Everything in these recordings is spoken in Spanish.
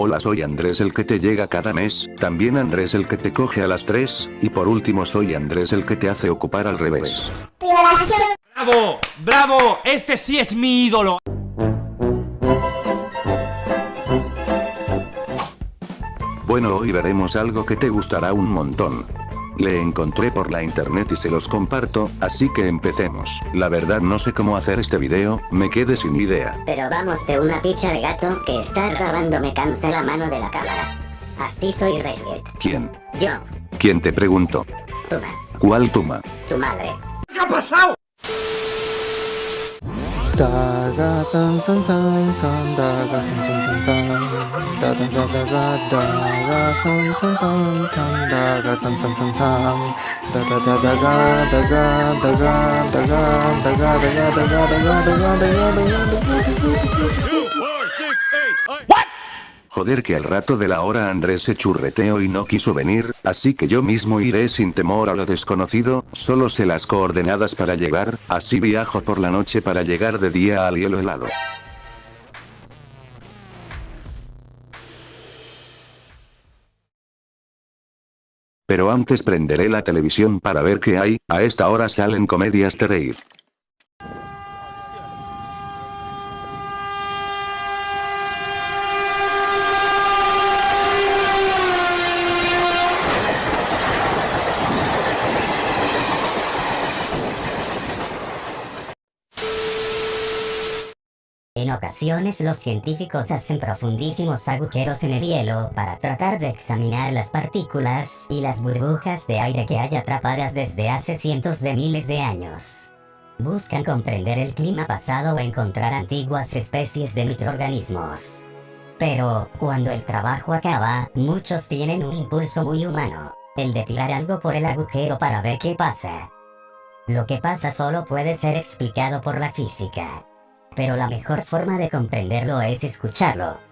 Hola soy Andrés el que te llega cada mes, también Andrés el que te coge a las 3, y por último soy Andrés el que te hace ocupar al revés. ¡Bravo! ¡Bravo! Este sí es mi ídolo. Bueno hoy veremos algo que te gustará un montón. Le encontré por la internet y se los comparto, así que empecemos. La verdad no sé cómo hacer este video, me quedé sin idea. Pero vamos de una pizza de gato que está grabando me cansa la mano de la cámara. Así soy Resget. ¿Quién? Yo, ¿Quién te pregunto? Tuma, ¿Cuál tuma? tu madre. ¿Qué ha pasado? 다가 산산산산 다가 산산산산 다다다다가 다가 산산산산 다가 산산산산 다다다다가 다가 다가 다가 다가 다가 다가 다가 다가 다가 다가 다가 What? Joder que al rato de la hora Andrés se churreteó y no quiso venir, así que yo mismo iré sin temor a lo desconocido, solo sé las coordenadas para llegar, así viajo por la noche para llegar de día al hielo helado. Pero antes prenderé la televisión para ver qué hay, a esta hora salen comedias de reír. En ocasiones los científicos hacen profundísimos agujeros en el hielo para tratar de examinar las partículas y las burbujas de aire que hay atrapadas desde hace cientos de miles de años. Buscan comprender el clima pasado o encontrar antiguas especies de microorganismos. Pero, cuando el trabajo acaba, muchos tienen un impulso muy humano, el de tirar algo por el agujero para ver qué pasa. Lo que pasa solo puede ser explicado por la física pero la mejor forma de comprenderlo es escucharlo.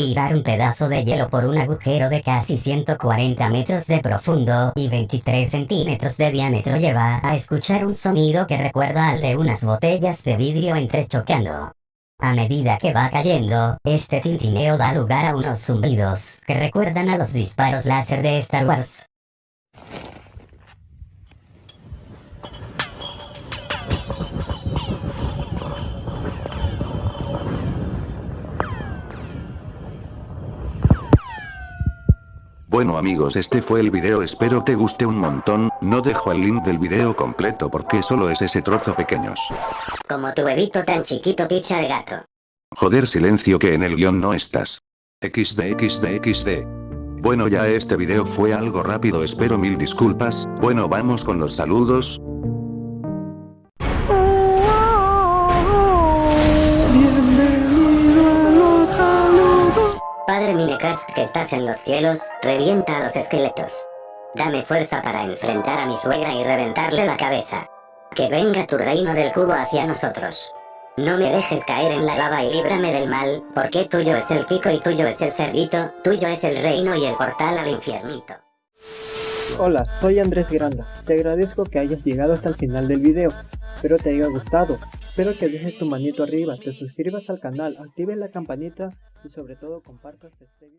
Tirar un pedazo de hielo por un agujero de casi 140 metros de profundo y 23 centímetros de diámetro lleva a escuchar un sonido que recuerda al de unas botellas de vidrio entrechocando. A medida que va cayendo, este tintineo da lugar a unos zumbidos que recuerdan a los disparos láser de Star Wars. Bueno amigos este fue el video espero te guste un montón, no dejo el link del video completo porque solo es ese trozo pequeños. Como tu bebito tan chiquito pizza de gato. Joder silencio que en el guion no estás. XD XD XD. Bueno ya este video fue algo rápido espero mil disculpas, bueno vamos con los saludos. Padre Minecraft que estás en los cielos, revienta a los esqueletos. Dame fuerza para enfrentar a mi suegra y reventarle la cabeza. Que venga tu reino del cubo hacia nosotros. No me dejes caer en la lava y líbrame del mal, porque tuyo es el pico y tuyo es el cerdito, tuyo es el reino y el portal al infiernito. Hola, soy Andrés Granda. Te agradezco que hayas llegado hasta el final del video. Espero te haya gustado. Espero que dejes tu manito arriba, te suscribas al canal, actives la campanita y sobre todo compartas este video.